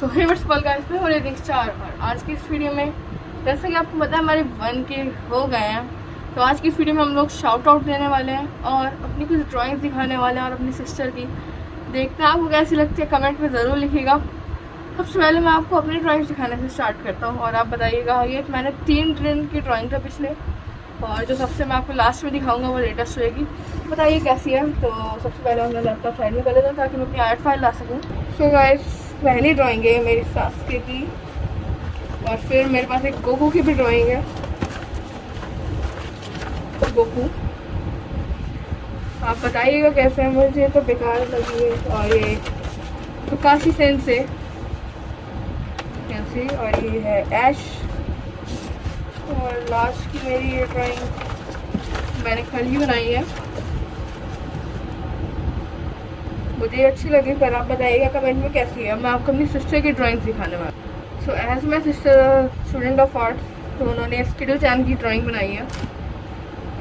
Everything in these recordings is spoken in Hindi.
सो हे वर्स पल गाइस मैं हूँ रिक्स चार और आज की इस वीडियो में, जैसा कि आपको पता है, हमारे वन के हो गए हैं। तो आज की इस वीडियो में हम लोग शाउट आउट देने वाले हैं और अपनी कुछ ड्राइंग दिखाने वाले हैं और अपनी सिस्टर की। देखते हैं, आपको कैसी लगती है? कमेंट में ज़रूर लिखिएगा। सबसे पहले मैं आपको अपनी ड्राइंग दिखाने से स्टार्ट करता हूँ और आप बताइएगा ये मैंने तीन ट्रेन की ड्राइंग था पिछले। और जो सबसे मैं आपको लास्ट में दिखाऊँगा, वो लेटेस्ट होएगी बताइए, कैसी है? तो सबसे पहले मैं लैपटॉप साइड में कर लेता हूँ ताकि मैं अपनी आर्ट फ़ाइल ला सकूँ। सो गाइस पहली ड्राइंग है मेरी सास के की और फिर मेरे पास एक गोकू की भी ड्राइंग है। गोकू। आप बताइएगा कैसे है? मुझे तो बेकार लगी है। और ये तो काशी सेन से कैसी? और ये है ऐश और लास्ट की मेरी ये ड्राइंग मैंने कल ही बनाई है। मुझे अच्छी लगी, पर आप बताइएगा कमेंट में कैसी है। मैं आपको अपनी सिस्टर की ड्राइंग दिखाने वाली so as my sister student of art तो उन्होंने स्किडल चैन की ड्राइंग बनाई है।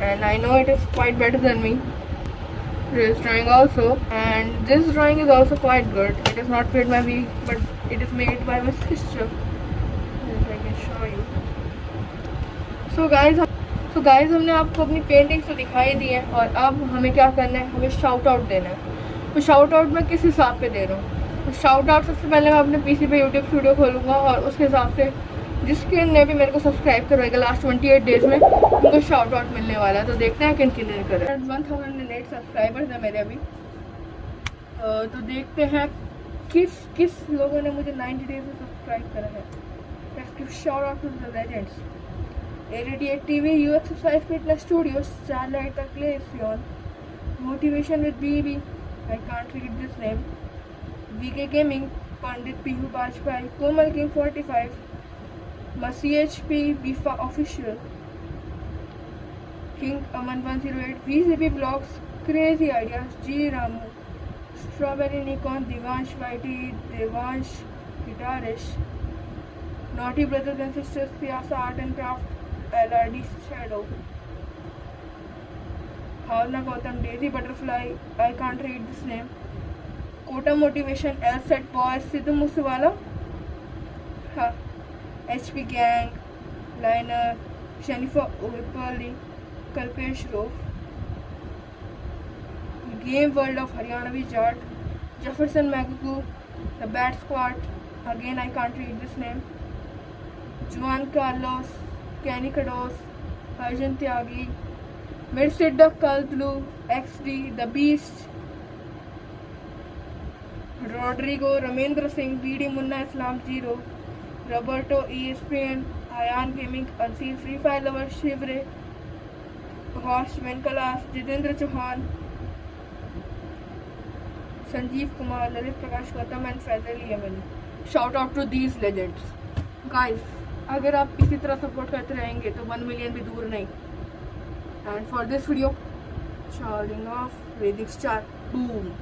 And I know it is quite better than me this drawing also. And this drawing is also quite good. It is not made by me my sister. If I can show you. So, guys so guys, हमने आपको अपनी पेंटिंग्स तो दिखाई दी है, और अब हमें क्या करना है? हमें शाउट आउट देना है। तो शाउट आउट मैं किस हिसाब पे दे रहा हूँ? तो शाउट आउट सबसे पहले मैं अपने पीसी पे यूट्यूब स्टूडियो खोलूँगा और उसके हिसाब से जिसके ने भी मेरे को सब्सक्राइब करवाएगा लास्ट ट्वेंटी एट डेज़ में, उनको शाउट आउट मिलने वाला है। तो देखते हैं किन किन करें वन थाउज़ेंड एट सब्सक्राइबर्स हैं मेरे अभी। तो देखते हैं किस किस लोगों ने मुझे नाइन्टी डेज़ में सब्सक्राइब करा है। Shout out to the legends at T V U exercise fitness studio motivation with I can't read this name V K gaming Pandit P U Komal king forty five Masih H P बीफा official king Aman one zero eight V से B vlogs crazy idea G Ramu strawberry Nikon Divansh Y T Devansh guitarish naughty brothers and sisters Piyasa art and craft L R D shadow Bhavna Gautam Daisy butterfly I can't read this name Kota motivation L set boy Sidhu Moosewala H P gang liner शनिफा ओपाली कल्पेश रोफ game world of Haryanvi Jat Jefferson मैगकू the bat squad again I can't read this name Juan Carlos कैनिकडोस Arjun Tyagi Mercedes Cult Blue, XD, The Beast, Rodrigo, Ramendra Singh, BD Munna Islam Zero, Roberto ESPN, Ayan Gaming, Unseen Free Fire Lover, Shivre, Horst Menkalas, Jitendra Chauhan, Sanjeev Kumar, Lalit Prakash Gautam and Faisal Yemen. Shout out to these legends. Guys, अगर आप इसी तरह सपोर्ट करते रहेंगे तो वन मिलियन भी दूर नहीं and for this video charging off Vedic Star boom